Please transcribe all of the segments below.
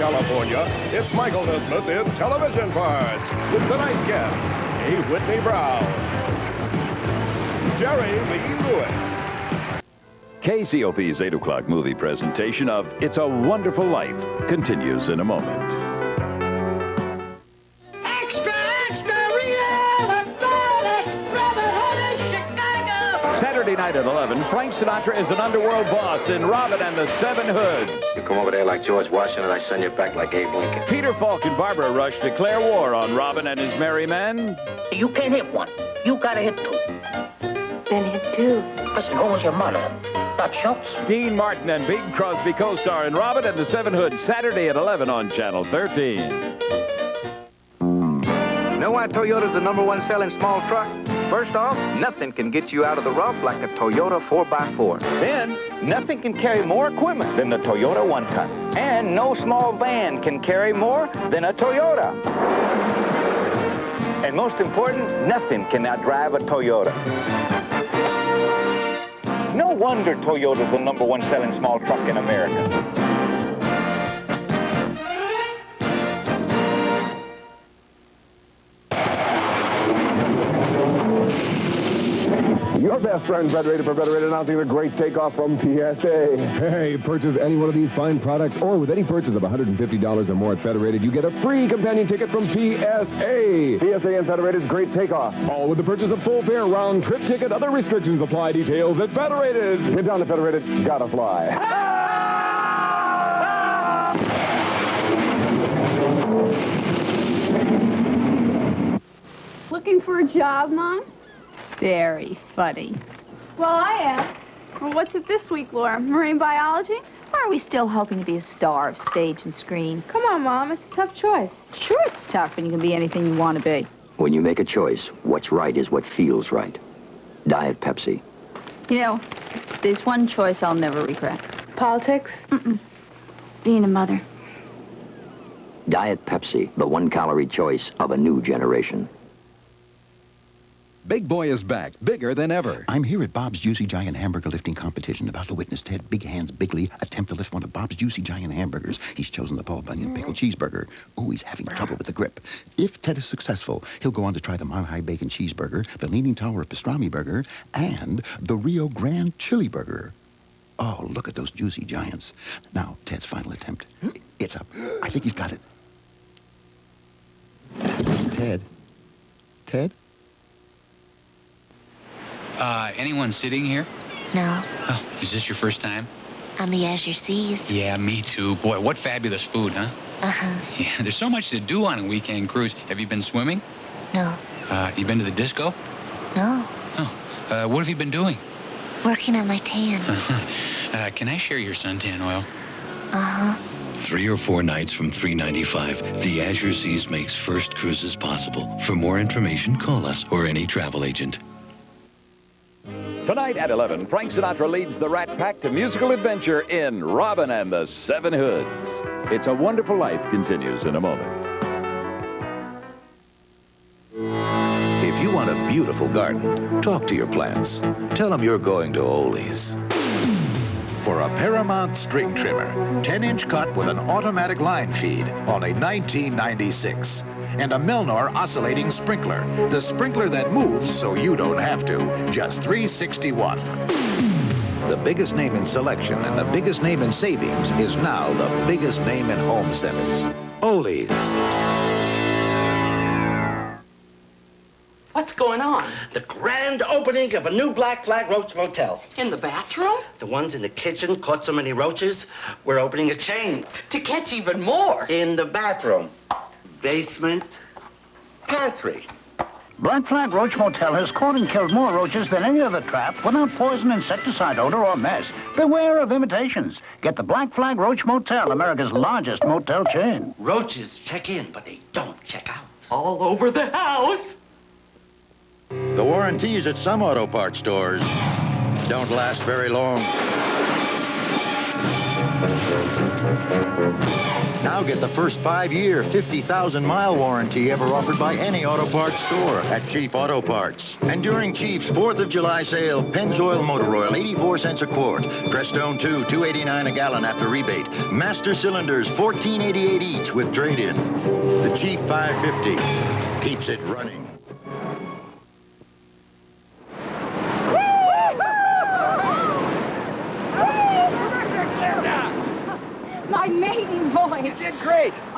California, it's Michael Nesmith in Television Parts with tonight's guests, A. Whitney Brown, Jerry Lee Lewis. KCOP's 8 o'clock movie presentation of It's a Wonderful Life continues in a moment. Saturday night at 11, Frank Sinatra is an underworld boss in Robin and the Seven Hoods. You come over there like George Washington, I send you back like Abe Lincoln. Peter Falk and Barbara Rush declare war on Robin and his merry men. You can't hit one. You gotta hit two. Then hit two. Listen, who was your mother? Dot Schultz? Dean Martin and Bing Crosby co-star in Robin and the Seven Hoods Saturday at 11 on Channel 13. Know why Toyota's the number one selling small truck? First off, nothing can get you out of the rough like a Toyota 4x4. Then, nothing can carry more equipment than the Toyota one-ton. And no small van can carry more than a Toyota. And most important, nothing can outdrive a Toyota. No wonder Toyota's the number one selling small truck in America. Your best friend, Federated for Federated, announcing the great takeoff from PSA. Hey, purchase any one of these fine products, or with any purchase of $150 or more at Federated, you get a free companion ticket from PSA. PSA and Federated's great takeoff. All with the purchase of full fare, round trip ticket. Other restrictions apply. Details at Federated. Get down to Federated. Gotta fly. Looking for a job, Mom? Very funny. Well, I am. Well, what's it this week, Laura? Marine biology? Or are we still hoping to be a star of stage and screen? Come on, Mom. It's a tough choice. Sure, it's tough when you can be anything you want to be. When you make a choice, what's right is what feels right. Diet Pepsi. You know, there's one choice I'll never regret. Politics? Being a mother. Diet Pepsi, the one-calorie choice of a new generation. Big Boy is back, bigger than ever. I'm here at Bob's Juicy Giant Hamburger Lifting Competition, about to witness Ted Big Hands Bigley attempt to lift one of Bob's Juicy Giant Hamburgers. He's chosen the Paul Bunyan Pickle mm. Cheeseburger. Oh, he's having trouble with the grip. If Ted is successful, he'll go on to try the Mile High Bacon Cheeseburger, the Leaning Tower of Pastrami Burger, and the Rio Grande Chili Burger. Oh, look at those juicy giants. Now, Ted's final attempt. It's up. I think he's got it. Ted? Ted? Uh, anyone sitting here? No, Oh, is this your first time? on the Azure Seas. Yeah, me too. Boy, what fabulous food, huh? Uh-huh. Yeah, there's so much to do on a weekend cruise. Have you been swimming? No, Uh, you been to the disco? no. Oh. Uh, what have you been doing? Working on my tan. Uh huh. Uh, can I share your suntan oil? Uh-huh. Three or four nights from 395, the Azure Seas makes first cruises possible. For more information, call us or any travel agent. Tonight at 11, Frank Sinatra leads the Rat Pack to musical adventure in Robin and the Seven Hoods. It's a Wonderful Life continues in a moment. If you want a beautiful garden, talk to your plants. Tell them you're going to Ole's. For a Paramount string trimmer, 10-inch cut with an automatic line feed, only 1996. And a Melnor oscillating sprinkler, the sprinkler that moves so you don't have to, just 361. The biggest name in selection and the biggest name in savings is now the biggest name in home centers. Ole's. What's going on? The grand opening of a new Black Flag Roach Motel. In the bathroom? The ones in the kitchen caught so many roaches, we're opening a chain. To catch even more. In the bathroom, basement, pantry. Black Flag Roach Motel has caught and killed more roaches than any other trap without poison, insecticide odor, or mess. Beware of imitations. Get the Black Flag Roach Motel, America's largest motel chain. Roaches check in, but they don't check out. All over the house. The warranties at some auto parts stores don't last very long. Now get the first five-year, 50,000-mile warranty ever offered by any auto parts store at Chief Auto Parts. And during Chief's 4th of July sale, Pennzoil Motor Oil, 84 cents a quart. Prestone 2, 289 a gallon after rebate. Master Cylinders, 1488 each with trade-in. The Chief 550 keeps it running.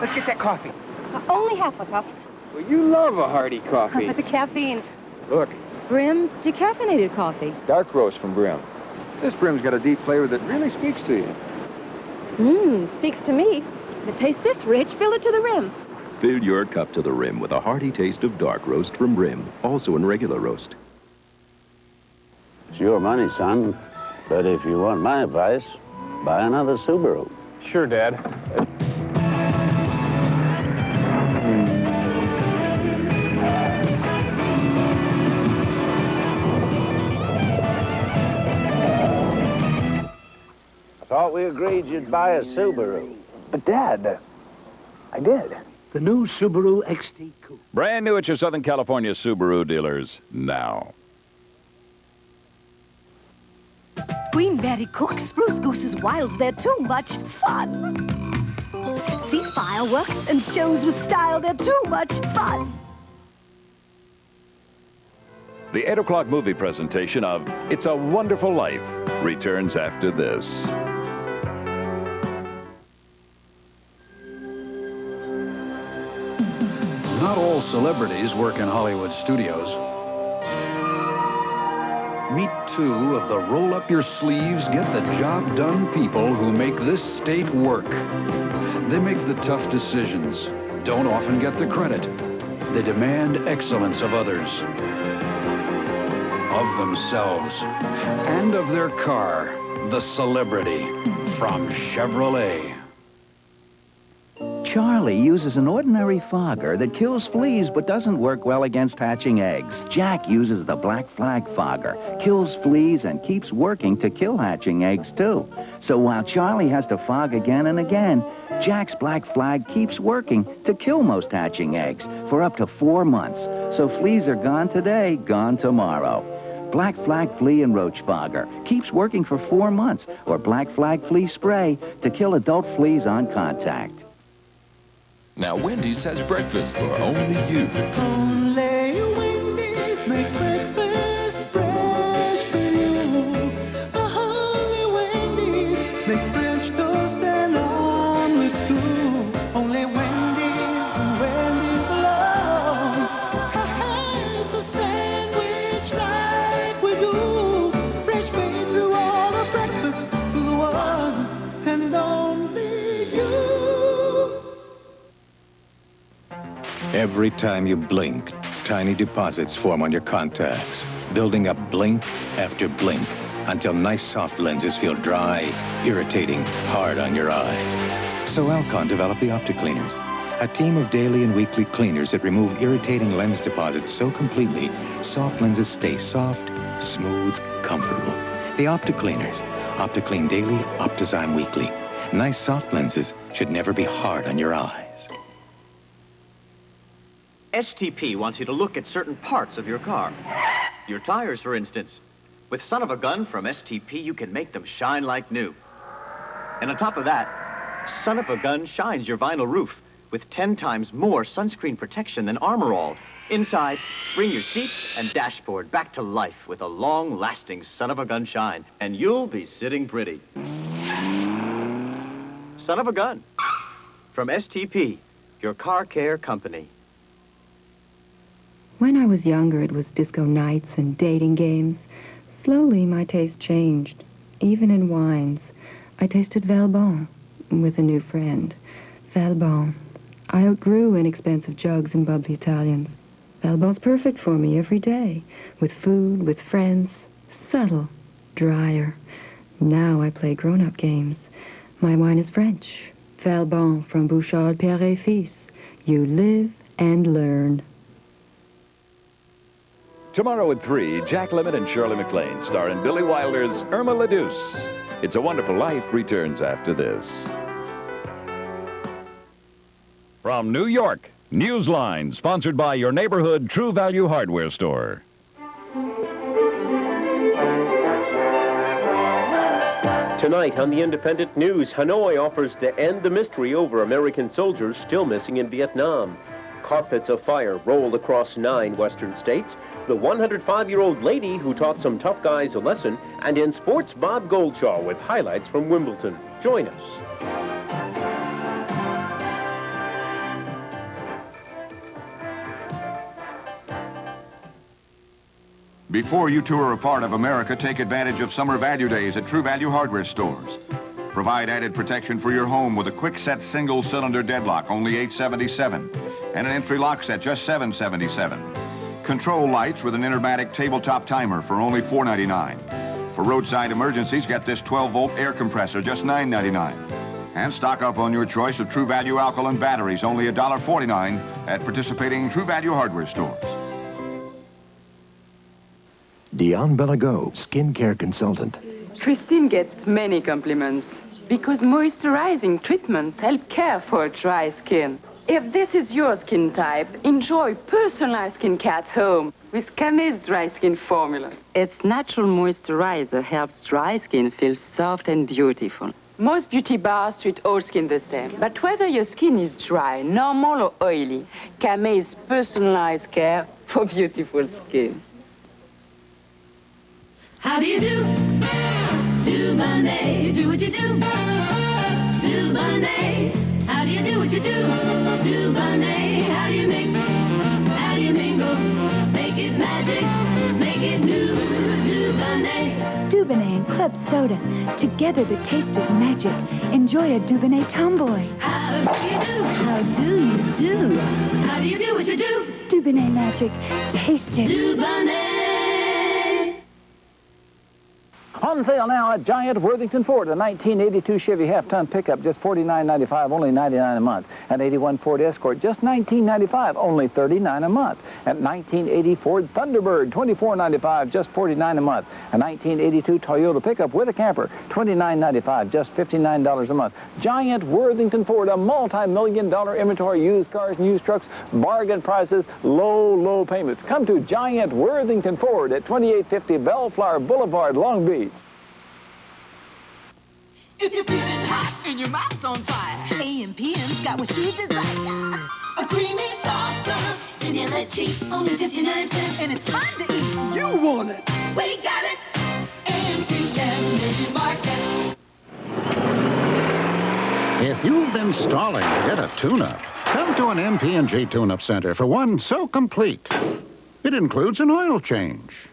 Let's get that coffee. Uh, only half a cup. Well, you love a hearty coffee. But the caffeine. Look, Brim, decaffeinated coffee. dark roast from Brim. This Brim's got a deep flavor that really speaks to you. Mmm, speaks to me. If taste this rich, fill it to the rim. Fill your cup to the rim with a hearty taste of dark roast from Brim, also in regular roast. It's your money, son. But if you want my advice, buy another Subaru. Sure, Dad. Uh, thought we agreed you'd buy a Subaru. But, Dad, I did. The new Subaru XT Coupe. Brand new at your Southern California Subaru dealers now. Queen Mary Cook, Spruce goose is wild, they're too much fun. See fireworks and shows with style, they're too much fun. The 8 o'clock movie presentation of It's a Wonderful Life returns after this. Not all celebrities work in Hollywood studios. Meet two of the roll up your sleeves, get the job done people who make this state work. They make the tough decisions, don't often get the credit. They demand excellence of others, of themselves, and of their car, the celebrity from Chevrolet. Charlie uses an ordinary fogger that kills fleas but doesn't work well against hatching eggs. Jack uses the Black Flag fogger, kills fleas and keeps working to kill hatching eggs too. So while Charlie has to fog again and again, Jack's Black Flag keeps working to kill most hatching eggs for up to four months. So fleas are gone today, gone tomorrow. Black Flag Flea and Roach Fogger keeps working for four months, or Black Flag Flea Spray to kill adult fleas on contact. Now Wendy's has breakfast for only you. Only Wendy's makes breakfast Every time you blink, tiny deposits form on your contacts, building up blink after blink until nice soft lenses feel dry, irritating, hard on your eyes. So Alcon developed the OptiCleaners, a team of daily and weekly cleaners that remove irritating lens deposits so completely, soft lenses stay soft, smooth, comfortable. The OptiCleaners, OptiClean Daily, OptiZyme Weekly. Nice soft lenses should never be hard on your eyes. STP wants you to look at certain parts of your car. Your tires, for instance. With Son of a Gun from STP, you can make them shine like new. And on top of that, Son of a Gun shines your vinyl roof with 10 times more sunscreen protection than Armor All. Inside, bring your seats and dashboard back to life with a long-lasting Son of a Gun shine, and you'll be sitting pretty. Son of a Gun from STP, your car care company. When I was younger, it was disco nights and dating games. Slowly, my taste changed. Even in wines, I tasted Valbon with a new friend. Valbon. I outgrew inexpensive jugs and bubbly Italians. Valbon's perfect for me every day, with food, with friends. Subtle, drier. Now I play grown-up games. My wine is French. Valbon from Bouchard Père et Fils. You live and learn. Tomorrow at 3, Jack Lemmon and Shirley MacLaine star in Billy Wilder's Irma La Douce. It's a Wonderful Life returns after this. From New York, Newsline, sponsored by your neighborhood True Value Hardware store. Tonight on the Independent News, Hanoi offers to end the mystery over American soldiers still missing in Vietnam. Carpets of fire roll across nine western states. The 105-year-old lady who taught some tough guys a lesson. And in sports, Bob Goldshaw with highlights from Wimbledon. Join us. Before you tour a part of America, take advantage of summer value days at True Value Hardware stores. Provide added protection for your home with a quick set single cylinder deadlock, only 877, and an entry lock set, just 777. Control lights with an Intermatic tabletop timer for only $4.99. For roadside emergencies, get this 12-volt air compressor, just $9.99. And stock up on your choice of True Value alkaline batteries, only $1.49 at participating True Value hardware stores. Dion Bellago, skincare consultant. Christine gets many compliments because moisturizing treatments help care for dry skin. If this is your skin type, enjoy personalized skincare at home with Camay's Dry Skin Formula. Its natural moisturizer helps dry skin feel soft and beautiful. Most beauty bars treat all skin the same, but whether your skin is dry, normal or oily, Camay's personalized care for beautiful skin. How do you do? Do my Monday, do what you do. Do how do you do what you do? Do Monday, how do you mix? How do you mingle? Make it magic, make it new. Monday. Dubonnet and Club Soda. Together the taste is magic. Enjoy a Dubonnet Tomboy. How do you do? How do you do? How do you do what you do? Dubonnet magic. Taste it. Do On sale now at Giant Worthington Ford, a 1982 Chevy half-ton pickup, just $49.95, only 99 a month. An 81 Ford Escort, just $19.95, only 39 a month. And 1980 Ford Thunderbird, $24.95, just 49 a month. A 1982 Toyota pickup with a camper, $29.95, just $59 a month. Giant Worthington Ford, a multi-million dollar inventory, used cars and used trucks, bargain prices, low, low payments. Come to Giant Worthington Ford at 2850 Bellflower Boulevard, Long Beach. If you're feeling hot and your mouth's on fire, A&P's got what you desire. A creamy, soft, serve vanilla treat, only 59 cents. And it's fun to eat. You want it. We got it. A&P Mini Market. If you've been stalling to get a tune-up, come to an MP&G Tune-Up Center for one so complete. It includes an oil change.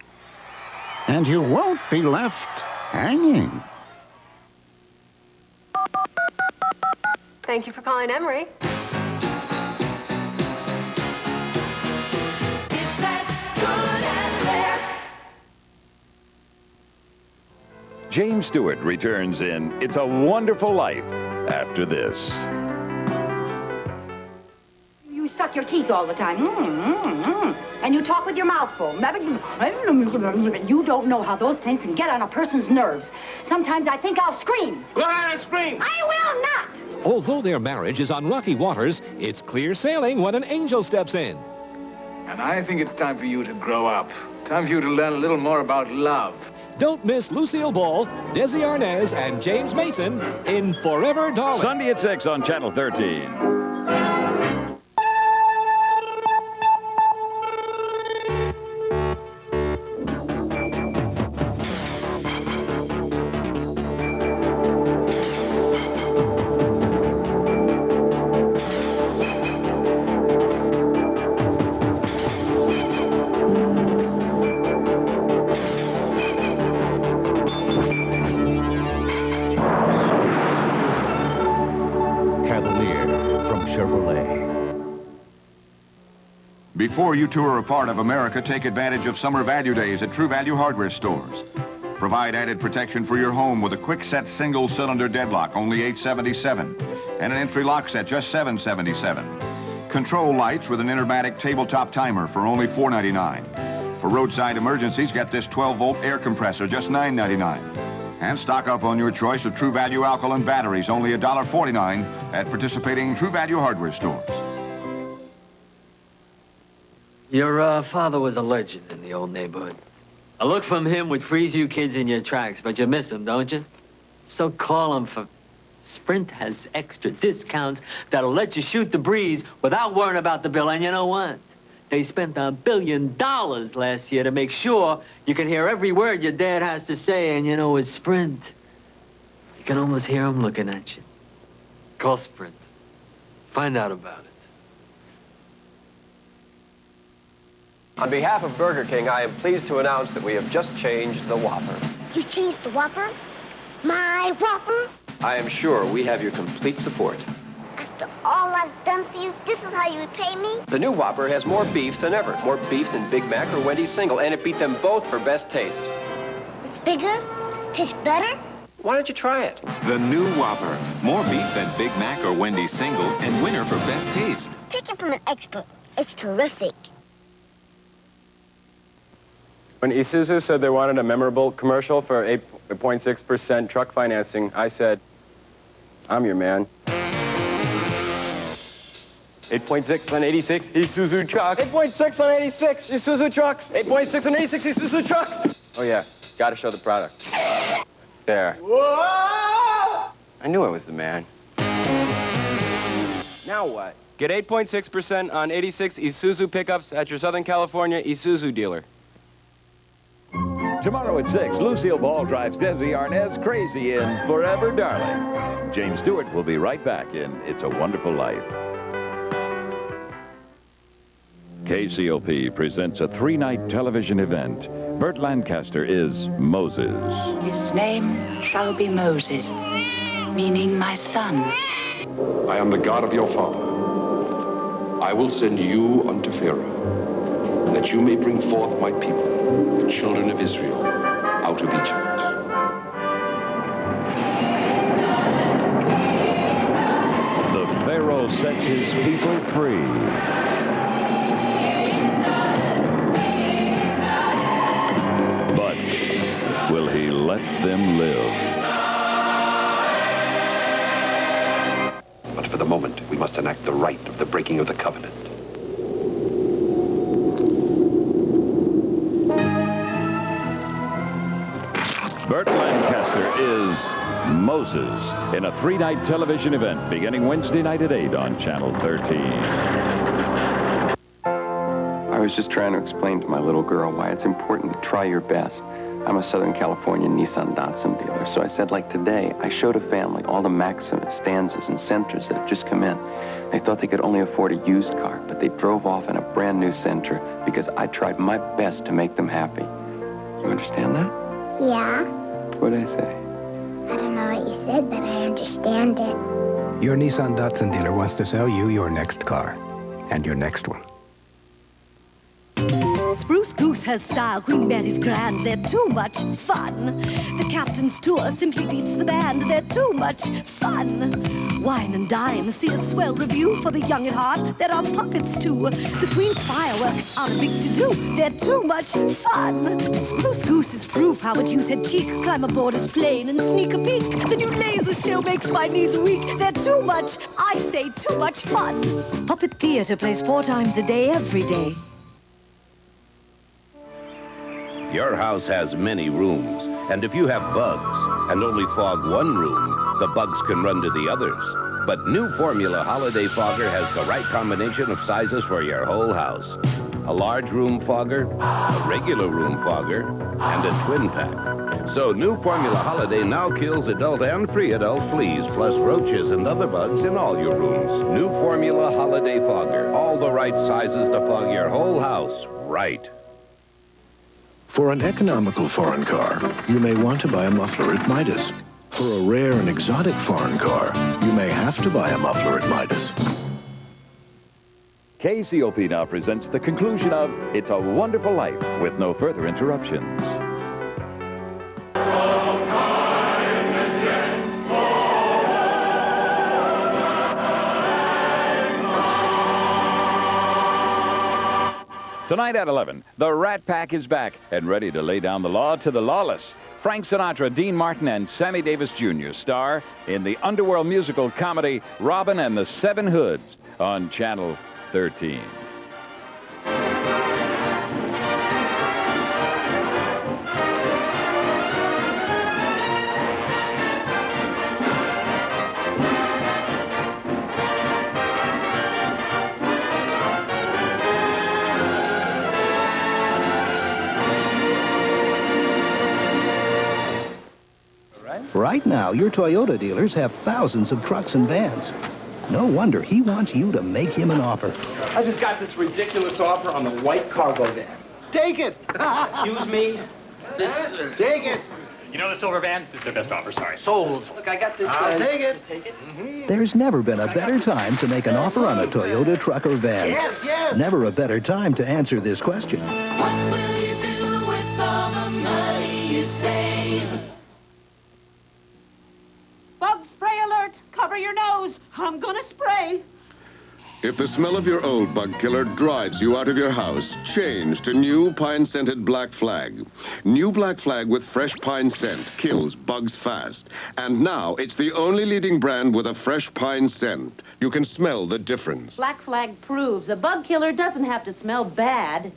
And you won't be left hanging. Thank you for calling Emery. James Stewart returns in It's a Wonderful Life after this. You suck your teeth all the time. Mm, mm, mm. And you talk with your mouth full. You don't know how those things can get on a person's nerves. Sometimes I think I'll scream. Go ahead and scream. I will not. Although their marriage is on rocky waters, it's clear sailing when an angel steps in. And I think it's time for you to grow up. Time for you to learn a little more about love. Don't miss Lucille Ball, Desi Arnaz, and James Mason in Forever Darling. Sunday at 6 on Channel 13. Before you tour a part of America, take advantage of summer value days at True Value hardware stores. Provide added protection for your home with a quick set single cylinder deadlock, only 877, and an entry lock set, just 777. Control lights with an Intermatic tabletop timer for only 499. For roadside emergencies, get this 12-volt air compressor, just 999. And stock up on your choice of True Value alkaline batteries, only $1.49 at participating True Value hardware stores. Your uh, father was a legend in the old neighborhood. A look from him would freeze you kids in your tracks, but you miss him, don't you? So call him for... Sprint has extra discounts that'll let you shoot the breeze without worrying about the bill. And you know what? They spent a billion dollars last year to make sure you can hear every word your dad has to say. And you know, with Sprint, you can almost hear him looking at you. Call Sprint. Find out about it. On behalf of Burger King, I am pleased to announce that we have just changed the Whopper. You changed the Whopper? My Whopper? I am sure we have your complete support. After all I've done for you, this is how you repay me? The new Whopper has more beef than ever. More beef than Big Mac or Wendy's single, and it beat them both for best taste. It's bigger, tastes better. Why don't you try it? The new Whopper. More beef than Big Mac or Wendy's single, and winner for best taste. Take it from an expert. It's terrific. When Isuzu said they wanted a memorable commercial for 8.6% truck financing, I said, I'm your man. 8.6 on 86 Isuzu trucks. 8.6 on 86 Isuzu trucks. 8.6 on 86 Isuzu trucks. Oh, yeah. Gotta show the product. There. I knew I was the man. Now what? Get 8.6% on 86 Isuzu pickups at your Southern California Isuzu dealer. Tomorrow at 6, Lucille Ball drives Desi Arnaz crazy in Forever Darling. James Stewart will be right back in It's a Wonderful Life. KCOP presents a three-night television event. Burt Lancaster is Moses. His name shall be Moses, meaning my son. I am the God of your father. I will send you unto Pharaoh, that you may bring forth my people, the children of Israel, out of Egypt. The Pharaoh sets his people free. But will he let them live? But for the moment, we must enact the rite of the breaking of the covenant. Burt Lancaster is Moses in a three-night television event beginning Wednesday night at 8 on Channel 13. I was just trying to explain to my little girl why it's important to try your best. I'm a Southern California Nissan Datsun dealer, so I said, like today, I showed a family all the Maximas, Stanzas, and Sentras that have just come in. They thought they could only afford a used car, but they drove off in a brand new Sentra because I tried my best to make them happy. You understand that? Yeah? What did I say? I don't know what you said, but I understand it. Your Nissan Datsun dealer wants to sell you your next car. And your next one. Has style, Queen Betty's grand. They're too much fun. The captain's tour simply beats the band. They're too much fun. Wine and dine, see a swell review for the young at heart. There are puppets too. The Queen's fireworks are a big to-do. They're too much fun. Spruce Goose is proof how its use had cheek. Climb aboard his plane and sneak a peek. The new laser show makes my knees weak. They're too much, I say, too much fun. Puppet Theater plays four times a day, every day. Your house has many rooms, and if you have bugs and only fog one room, the bugs can run to the others. But new Formula Holiday Fogger has the right combination of sizes for your whole house. A large room fogger, a regular room fogger, and a twin pack. So new Formula Holiday now kills adult and pre-adult fleas, plus roaches and other bugs in all your rooms. New Formula Holiday Fogger. All the right sizes to fog your whole house right. For an economical foreign car, you may want to buy a muffler at Midas. For a rare and exotic foreign car, you may have to buy a muffler at Midas. KCOP now presents the conclusion of It's a Wonderful Life with no further interruptions. Tonight at 11, the Rat Pack is back and ready to lay down the law to the lawless. Frank Sinatra, Dean Martin, and Sammy Davis Jr. star in the underworld musical comedy Robin and the Seven Hoods on Channel 13. Right now, your Toyota dealers have thousands of trucks and vans. No wonder he wants you to make him an offer. I just got this ridiculous offer on the white cargo van. Take it! Excuse me? This... Uh, Take it! You know the silver van? This is their best offer, sorry. Sold. Look, I got this... I'll uh, take it. Take it? There's never been a better time to make an offer on a Toyota truck or van. Yes, yes. Never a better time to answer this question. Bug Cover your nose! I'm gonna spray! If the smell of your old bug killer drives you out of your house, change to new pine-scented Black Flag. New Black Flag with fresh pine scent kills bugs fast. And now it's the only leading brand with a fresh pine scent. You can smell the difference. Black Flag proves a bug killer doesn't have to smell bad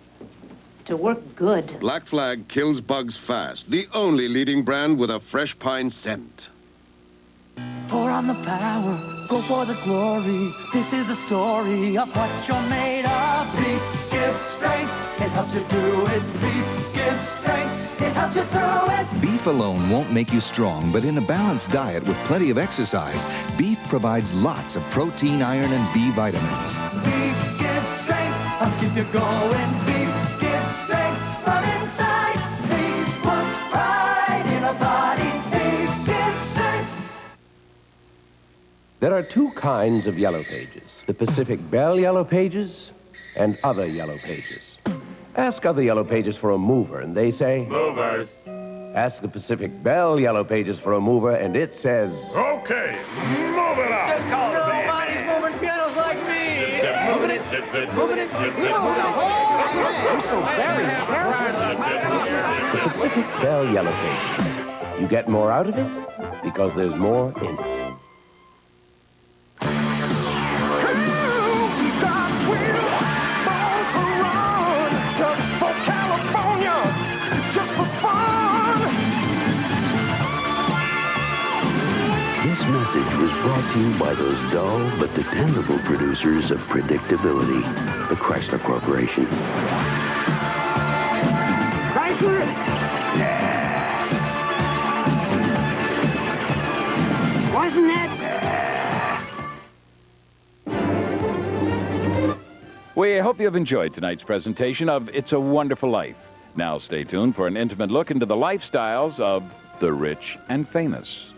to work good. Black Flag kills bugs fast. The only leading brand with a fresh pine scent. Pour on the power, go for the glory. This is the story of what you're made of. Beef gives strength, it helps you do it. Beef gives strength, it helps you through it. Beef alone won't make you strong, but in a balanced diet with plenty of exercise, beef provides lots of protein, iron, and B vitamins. Beef gives strength, helps keep you going. Beef There are two kinds of yellow pages, the Pacific Bell Yellow Pages and other yellow pages. Ask other yellow pages for a mover, and they say... Movers. Ask the Pacific Bell Yellow Pages for a mover, and it says... Okay, move it up. Just call Nobody's moving pianos like me. Moving it, zip it, moving it. zip You move the whole You're so very careful. The Pacific Bell Yellow Pages. You get more out of it because there's more in it. Message was brought to you by those dull but dependable producers of predictability, the Chrysler Corporation. Chrysler. Yeah. Wasn't that? We hope you have enjoyed tonight's presentation of It's a Wonderful Life. Now stay tuned for an intimate look into the lifestyles of the rich and famous.